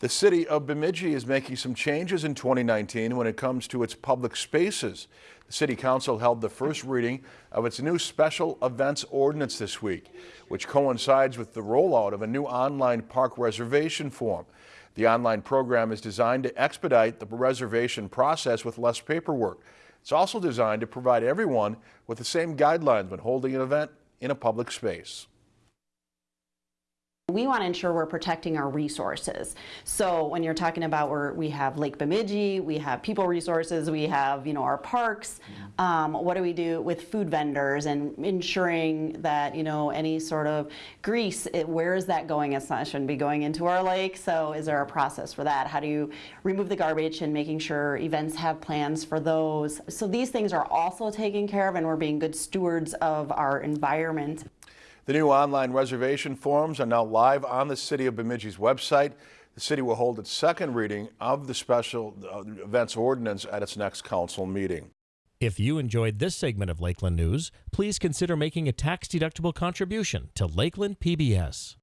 The city of Bemidji is making some changes in 2019 when it comes to its public spaces. The city council held the first reading of its new special events ordinance this week, which coincides with the rollout of a new online park reservation form. The online program is designed to expedite the reservation process with less paperwork. It's also designed to provide everyone with the same guidelines when holding an event in a public space. We want to ensure we're protecting our resources. So when you're talking about where we have Lake Bemidji, we have people resources, we have you know our parks. Um, what do we do with food vendors and ensuring that you know any sort of grease, it, where is that going? It's not shouldn't be going into our lake. So is there a process for that? How do you remove the garbage and making sure events have plans for those? So these things are also taken care of, and we're being good stewards of our environment. The new online reservation forms are now live on the City of Bemidji's website. The city will hold its second reading of the special uh, events ordinance at its next council meeting. If you enjoyed this segment of Lakeland News, please consider making a tax-deductible contribution to Lakeland PBS.